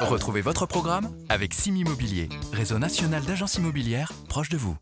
Retrouvez votre programme avec Sim Immobilier, réseau national d'agences immobilières proche de vous.